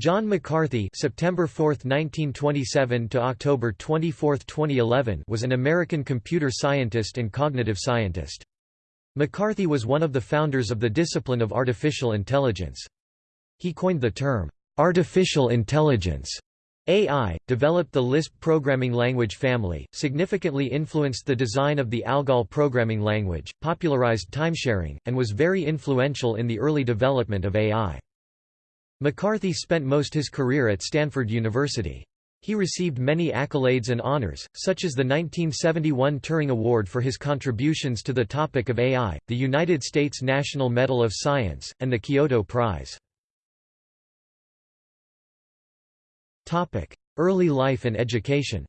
John McCarthy September 4, 1927 to October 24, 2011 was an American computer scientist and cognitive scientist. McCarthy was one of the founders of the discipline of artificial intelligence. He coined the term, "...artificial intelligence", AI, developed the Lisp programming language family, significantly influenced the design of the ALGOL programming language, popularized timesharing, and was very influential in the early development of AI. McCarthy spent most his career at Stanford University. He received many accolades and honors, such as the 1971 Turing Award for his contributions to the topic of AI, the United States National Medal of Science, and the Kyoto Prize. Early life and education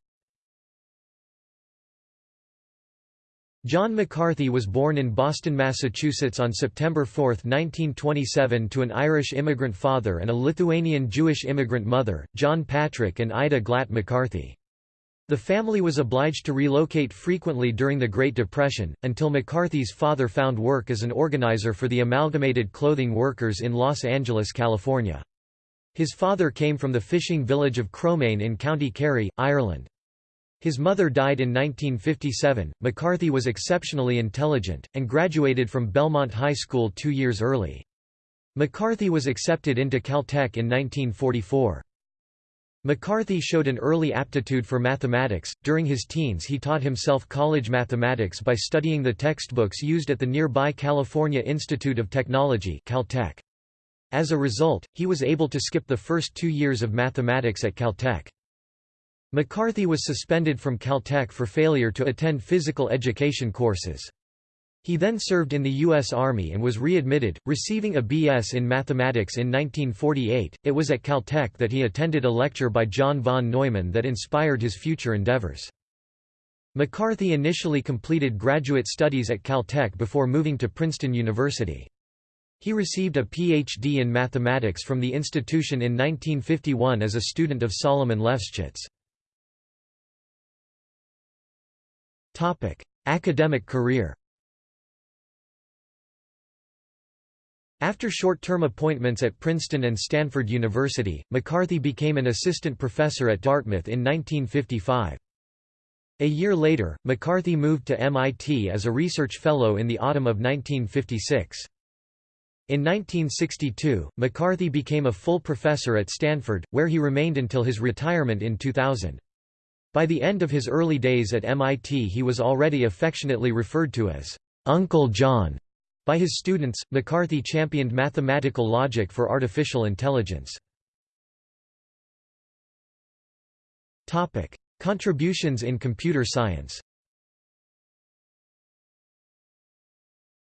John McCarthy was born in Boston, Massachusetts on September 4, 1927 to an Irish immigrant father and a Lithuanian Jewish immigrant mother, John Patrick and Ida Glatt McCarthy. The family was obliged to relocate frequently during the Great Depression, until McCarthy's father found work as an organizer for the Amalgamated Clothing Workers in Los Angeles, California. His father came from the fishing village of Cromane in County Kerry, Ireland. His mother died in 1957. McCarthy was exceptionally intelligent, and graduated from Belmont High School two years early. McCarthy was accepted into Caltech in 1944. McCarthy showed an early aptitude for mathematics. During his teens, he taught himself college mathematics by studying the textbooks used at the nearby California Institute of Technology (Caltech). As a result, he was able to skip the first two years of mathematics at Caltech. McCarthy was suspended from Caltech for failure to attend physical education courses. He then served in the U.S. Army and was readmitted, receiving a B.S. in mathematics in 1948. It was at Caltech that he attended a lecture by John von Neumann that inspired his future endeavors. McCarthy initially completed graduate studies at Caltech before moving to Princeton University. He received a Ph.D. in mathematics from the institution in 1951 as a student of Solomon Lefschetz. Topic: Academic career. After short-term appointments at Princeton and Stanford University, McCarthy became an assistant professor at Dartmouth in 1955. A year later, McCarthy moved to MIT as a research fellow in the autumn of 1956. In 1962, McCarthy became a full professor at Stanford, where he remained until his retirement in 2000. By the end of his early days at MIT he was already affectionately referred to as Uncle John. By his students, McCarthy championed mathematical logic for artificial intelligence. Contributions in computer science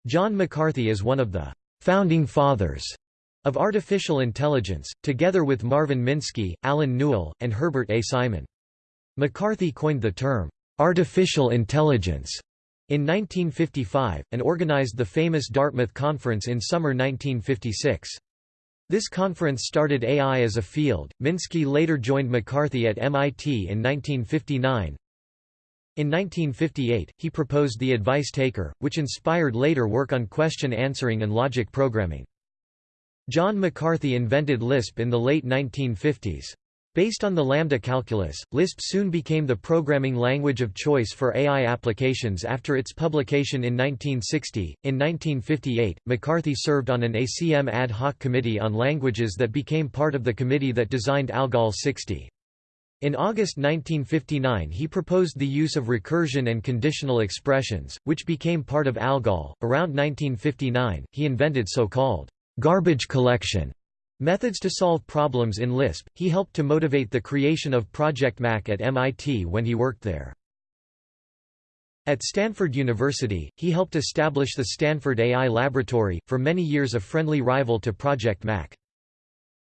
John McCarthy is one of the «founding fathers» of artificial intelligence, together with Marvin Minsky, Allen Newell, and Herbert A. Simon. McCarthy coined the term, "'artificial intelligence' in 1955, and organized the famous Dartmouth Conference in summer 1956. This conference started AI as a field. Minsky later joined McCarthy at MIT in 1959. In 1958, he proposed the advice taker, which inspired later work on question answering and logic programming. John McCarthy invented Lisp in the late 1950s. Based on the Lambda calculus, Lisp soon became the programming language of choice for AI applications after its publication in 1960. In 1958, McCarthy served on an ACM ad hoc committee on languages that became part of the committee that designed ALGOL 60. In August 1959 he proposed the use of recursion and conditional expressions, which became part of ALGOL. Around 1959, he invented so-called garbage collection Methods to solve problems in Lisp. He helped to motivate the creation of Project MAC at MIT when he worked there. At Stanford University, he helped establish the Stanford AI Laboratory, for many years a friendly rival to Project MAC.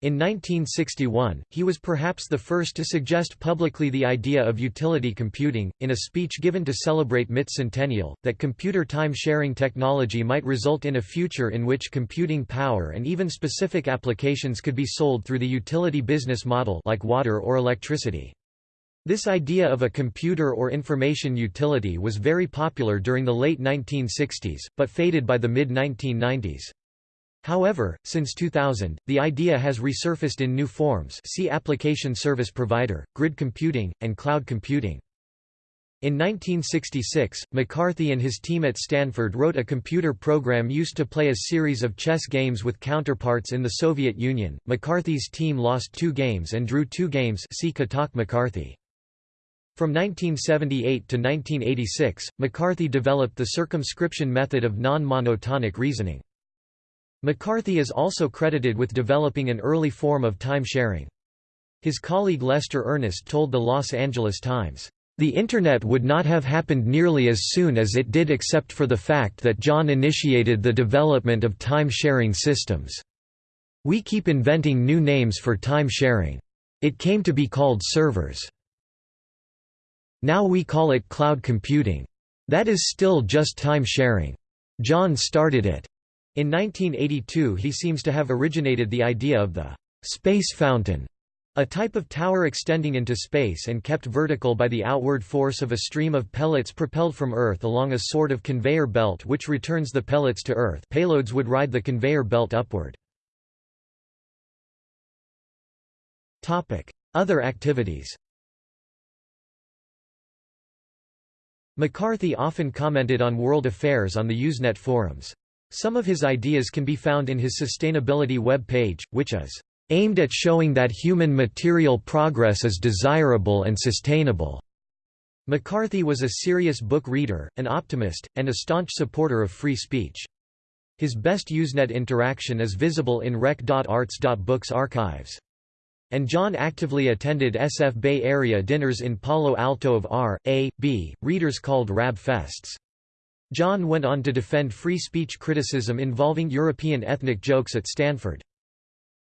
In 1961, he was perhaps the first to suggest publicly the idea of utility computing, in a speech given to celebrate MIT Centennial, that computer time-sharing technology might result in a future in which computing power and even specific applications could be sold through the utility business model like water or electricity. This idea of a computer or information utility was very popular during the late 1960s, but faded by the mid-1990s. However, since 2000, the idea has resurfaced in new forms see application service provider, grid computing, and cloud computing. In 1966, McCarthy and his team at Stanford wrote a computer program used to play a series of chess games with counterparts in the Soviet Union. McCarthy's team lost two games and drew two games see Kotok McCarthy. From 1978 to 1986, McCarthy developed the circumscription method of non-monotonic reasoning. McCarthy is also credited with developing an early form of time sharing. His colleague Lester Earnest told the Los Angeles Times, "...the Internet would not have happened nearly as soon as it did except for the fact that John initiated the development of time-sharing systems. We keep inventing new names for time sharing. It came to be called servers. Now we call it cloud computing. That is still just time sharing. John started it. In 1982 he seems to have originated the idea of the «space fountain», a type of tower extending into space and kept vertical by the outward force of a stream of pellets propelled from Earth along a sort of conveyor belt which returns the pellets to Earth payloads would ride the conveyor belt upward. Other activities McCarthy often commented on world affairs on the Usenet forums. Some of his ideas can be found in his sustainability web page, which is aimed at showing that human material progress is desirable and sustainable. McCarthy was a serious book reader, an optimist, and a staunch supporter of free speech. His best Usenet interaction is visible in rec.arts.books archives. And John actively attended SF Bay Area dinners in Palo Alto of R, A, B, readers called Rab Fests. John went on to defend free speech criticism involving European ethnic jokes at Stanford.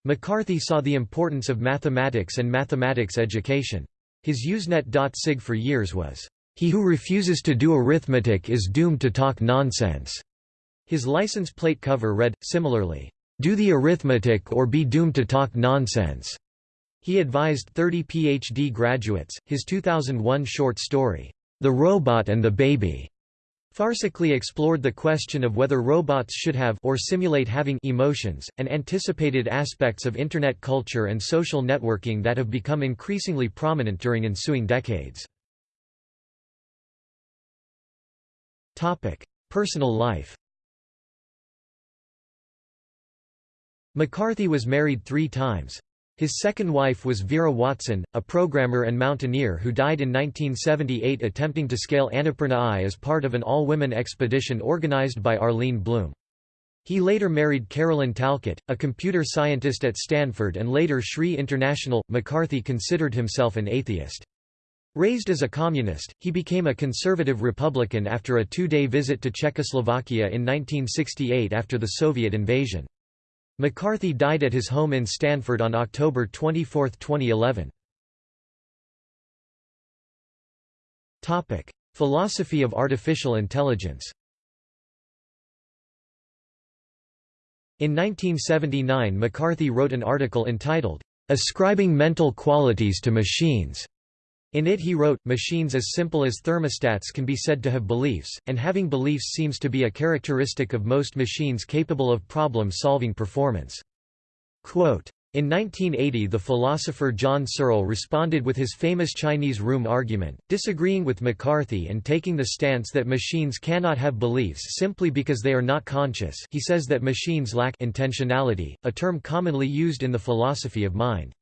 McCarthy saw the importance of mathematics and mathematics education. His Usenet.sig for years was, "...he who refuses to do arithmetic is doomed to talk nonsense." His license plate cover read, similarly, "...do the arithmetic or be doomed to talk nonsense." He advised 30 PhD graduates. His 2001 short story, The Robot and the Baby, Farcically explored the question of whether robots should have or simulate having emotions, and anticipated aspects of Internet culture and social networking that have become increasingly prominent during ensuing decades. Personal life McCarthy was married three times. His second wife was Vera Watson, a programmer and mountaineer who died in 1978 attempting to scale Annapurna I as part of an all-women expedition organized by Arlene Blum. He later married Carolyn Talcott, a computer scientist at Stanford and later SRI International. McCarthy considered himself an atheist. Raised as a communist, he became a conservative Republican after a two-day visit to Czechoslovakia in 1968 after the Soviet invasion. McCarthy died at his home in Stanford on October 24, 2011. Topic: Philosophy of artificial intelligence In 1979 McCarthy wrote an article entitled, "'Ascribing Mental Qualities to Machines' In it he wrote, machines as simple as thermostats can be said to have beliefs, and having beliefs seems to be a characteristic of most machines capable of problem-solving performance. Quote, in 1980 the philosopher John Searle responded with his famous Chinese room argument, disagreeing with McCarthy and taking the stance that machines cannot have beliefs simply because they are not conscious he says that machines lack intentionality, a term commonly used in the philosophy of mind.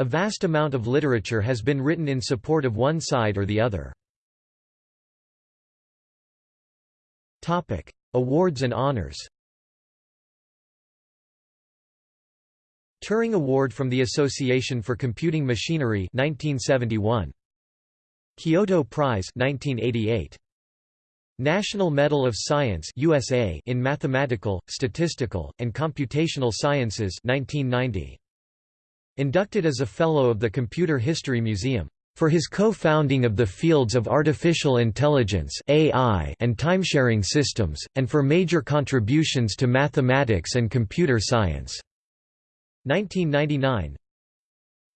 A vast amount of literature has been written in support of one side or the other. Topic: Awards and honors. Turing Award from the Association for Computing Machinery 1971 Kyoto Prize 1988 National Medal of Science USA in Mathematical, Statistical, and Computational Sciences 1990 Inducted as a Fellow of the Computer History Museum. For his co-founding of the fields of artificial intelligence AI and timesharing systems, and for major contributions to mathematics and computer science. 1999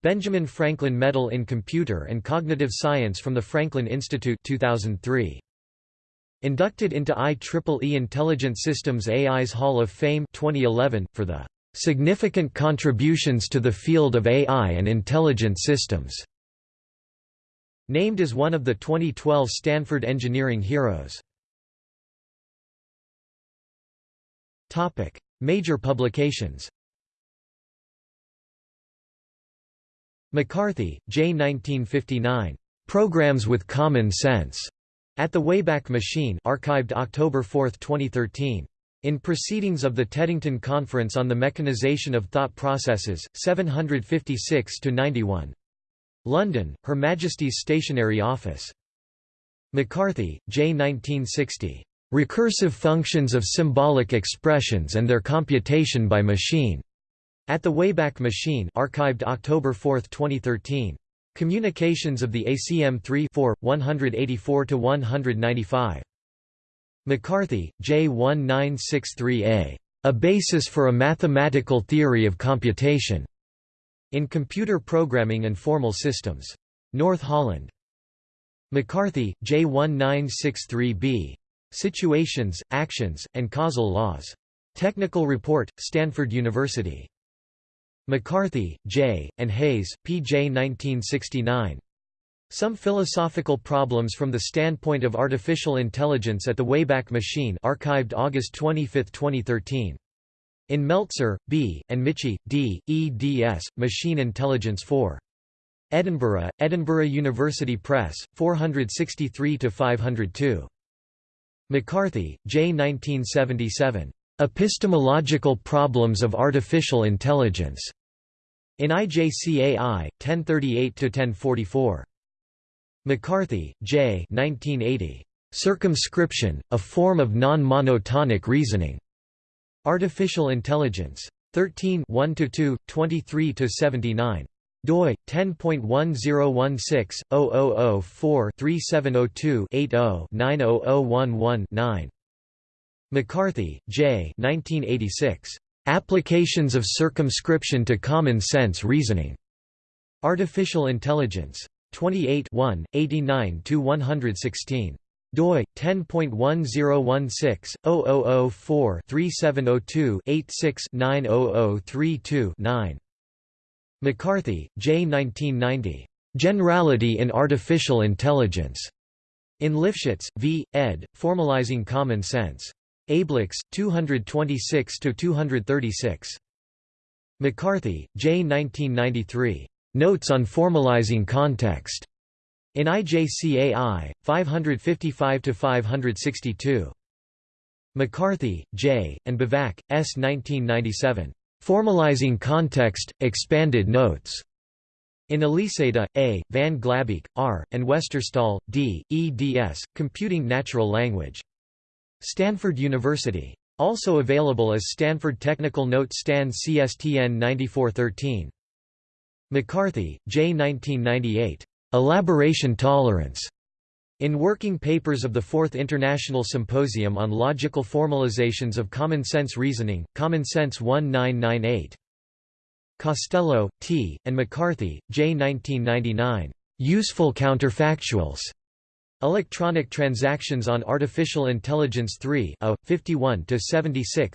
Benjamin Franklin Medal in Computer and Cognitive Science from the Franklin Institute 2003. Inducted into IEEE Intelligent Systems AI's Hall of Fame 2011, for the "...significant contributions to the field of AI and intelligent systems." Named as one of the 2012 Stanford Engineering Heroes. Major publications McCarthy, J. 1959. Programs with Common Sense. At the Wayback Machine archived October 4, 2013. In Proceedings of the Teddington Conference on the Mechanization of Thought Processes, 756–91. London, Her Majesty's Stationery Office. McCarthy, J. 1960. Recursive Functions of Symbolic Expressions and Their Computation by Machine. At the Wayback Machine archived October 4, 2013. Communications of the ACM 3 4, 184–195. McCarthy, J. 1963a. A Basis for a Mathematical Theory of Computation. In Computer Programming and Formal Systems. North Holland. McCarthy, J. 1963b. Situations, Actions, and Causal Laws. Technical Report, Stanford University. McCarthy, J., and Hayes, P. J. 1969. Some Philosophical Problems from the Standpoint of Artificial Intelligence at the Wayback Machine archived August 25, 2013. In Meltzer, B., and Michie, D., eds. Machine Intelligence 4. Edinburgh, Edinburgh University Press, 463–502. McCarthy, J. 1977. Epistemological Problems of Artificial Intelligence. In IJCAI, 1038–1044. McCarthy, J. 1980. Circumscription, a Form of Non-Monotonic Reasoning. Artificial Intelligence. 13 1–2, 23–79 doi 10.1016/0004-3702-80-90011-9 McCarthy, J. 1986. Applications of Circumscription to Common Sense Reasoning. Artificial Intelligence. 28 1, 89–116 doi 10.1016/0004-3702-86-90032-9. McCarthy, J. 1990. Generality in Artificial Intelligence. In Lifshitz, v. ed., Formalizing Common Sense. Ablex, 226–236. McCarthy, J. 1993. Notes on Formalizing Context. In IJCAI, 555–562. McCarthy, J., and Buvač, S. 1997. Formalizing Context, Expanded Notes. In Aliseda, A., Van Glabbeek, R., and Westerståhl, D., eds., Computing Natural Language. Stanford University. Also available as Stanford Technical Note Stan CSTN 9413. McCarthy, J. 1998. Elaboration Tolerance. In Working Papers of the Fourth International Symposium on Logical Formalizations of Common Sense Reasoning, Common Sense 1998. Costello, T., and McCarthy, J. 1999. Useful Counterfactuals. Electronic Transactions on Artificial Intelligence 3 51–76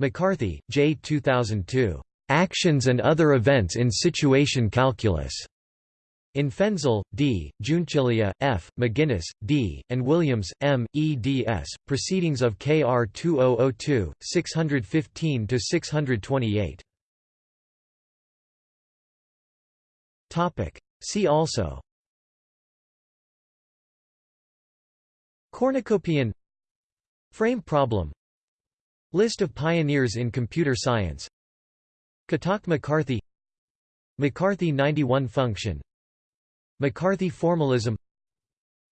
McCarthy, J. 2002. Actions and Other Events in Situation Calculus. In Fensel, D., Giunchiglia, F., McGuinness, D., and Williams, M., eds. Proceedings of KR 2002, 615–628. See also Cornucopian Frame problem List of pioneers in computer science Kotok-McCarthy McCarthy 91 function McCarthy formalism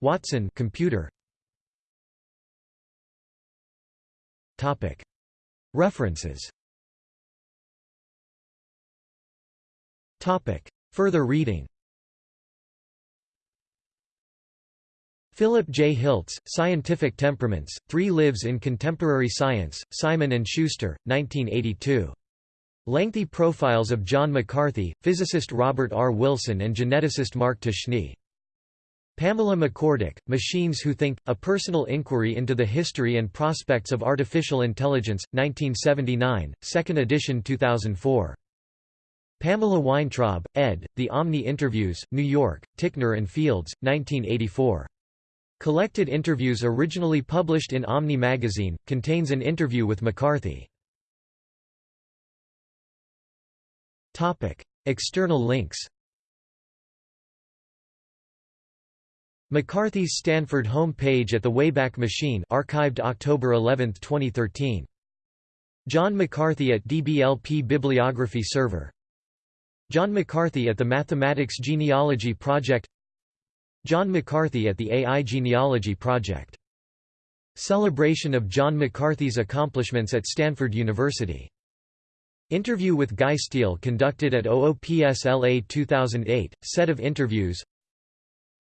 Watson computer. Topic. References. Topic. Further reading. Philip J. Hilts, Scientific Temperaments, Three Lives in Contemporary Science, Simon & Schuster, 1982. Lengthy profiles of John McCarthy, physicist Robert R. Wilson and geneticist Mark Ptashne. Pamela McCorduck, Machines Who Think, A Personal Inquiry into the History and Prospects of Artificial Intelligence, 1979, 2nd edition 2004. Pamela Weintraub, ed., The Omni Interviews, New York, Ticknor and Fields, 1984. Collected interviews originally published in Omni magazine, contains an interview with McCarthy. External links McCarthy's Stanford home page at the Wayback Machine archived October 11, 2013. John McCarthy at DBLP Bibliography Server. John McCarthy at the Mathematics Genealogy Project. John McCarthy at the AI Genealogy Project. Celebration of John McCarthy's accomplishments at Stanford University Interview with Guy Steele conducted at OOPSLA 2008, set of interviews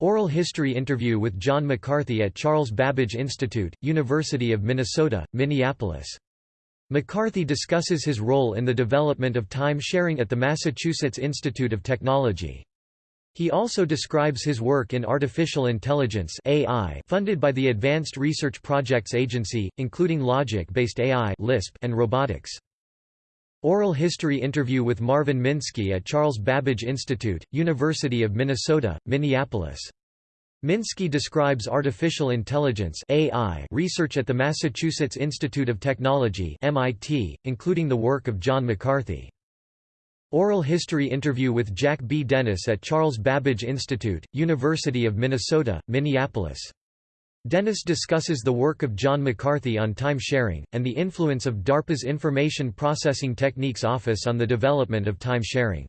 Oral history interview with John McCarthy at Charles Babbage Institute, University of Minnesota, Minneapolis. McCarthy discusses his role in the development of time-sharing at the Massachusetts Institute of Technology. He also describes his work in artificial intelligence AI funded by the Advanced Research Projects Agency, including logic-based AI (LISP) and robotics. Oral history interview with Marvin Minsky at Charles Babbage Institute, University of Minnesota, Minneapolis. Minsky describes artificial intelligence AI research at the Massachusetts Institute of Technology MIT, including the work of John McCarthy. Oral history interview with Jack B. Dennis at Charles Babbage Institute, University of Minnesota, Minneapolis. Dennis discusses the work of John McCarthy on time-sharing, and the influence of DARPA's Information Processing Techniques Office on the development of time-sharing.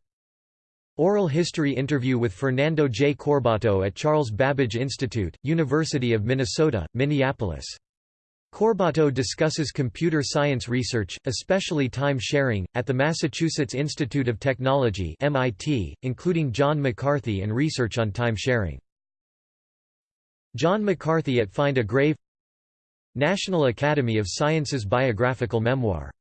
Oral history interview with Fernando J. Corbato at Charles Babbage Institute, University of Minnesota, Minneapolis. Corbato discusses computer science research, especially time-sharing, at the Massachusetts Institute of Technology MIT, including John McCarthy and research on time-sharing. John McCarthy at Find a Grave National Academy of Sciences biographical memoir